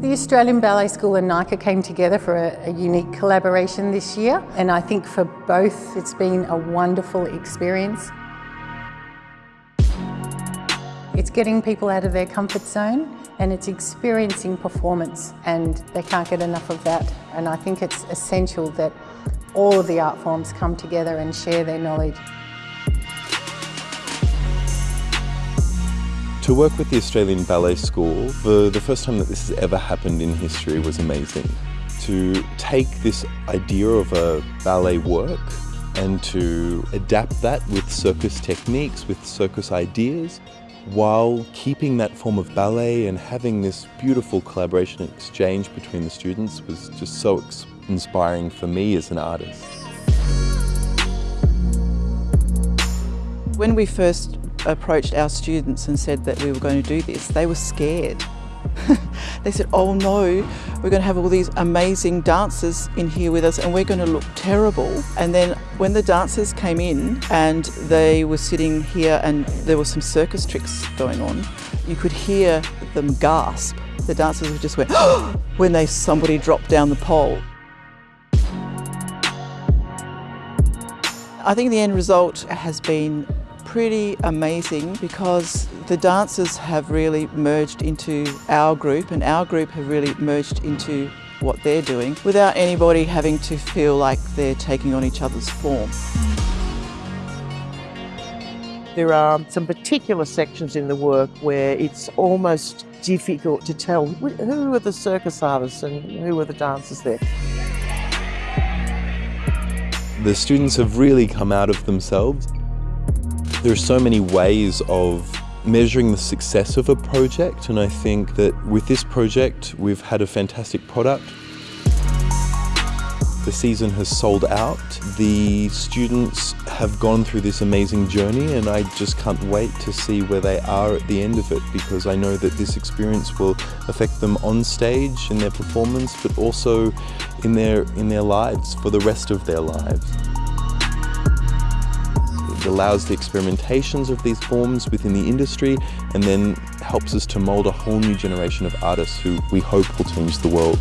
The Australian Ballet School and NICA came together for a, a, unique collaboration this year and I think for both it's been a wonderful experience. It's getting people out of their comfort zone and it's experiencing performance and they can't get enough of that and I think it's essential that all of the art forms come together and share their knowledge. To work with the Australian Ballet School, for the first time that this has ever happened in history was amazing. To take this idea of a ballet work and to adapt that with circus techniques, with circus ideas, while keeping that form of ballet and having this beautiful collaboration exchange between the students was just so inspiring for me as an artist. When we first approached our students and said that we were going to do this, they were scared. they said, oh no, we're going to have all these amazing dancers in here with us and we're going to look terrible. And then when the dancers came in and they were sitting here and there were some circus tricks going on, you could hear them gasp. The dancers would just went, when they somebody dropped down the pole. I think the end result has been pretty amazing because the dancers have really merged into our group and our group have really merged into what they're doing without anybody having to feel like they're taking on each other's form. There are some particular sections in the work where it's almost difficult to tell who are the circus artists and who are the dancers there. The students have really come out of themselves. There are so many ways of measuring the success of a project and I think that with this project we've had a fantastic product. The season has sold out. The students have gone through this amazing journey and I just can't wait to see where they are at the end of it because I know that this experience will affect them on stage in their performance but also in their, in their lives for the rest of their lives. Allows the experimentations of these forms within the industry and then helps us to mould a whole new generation of artists who we hope will change the world.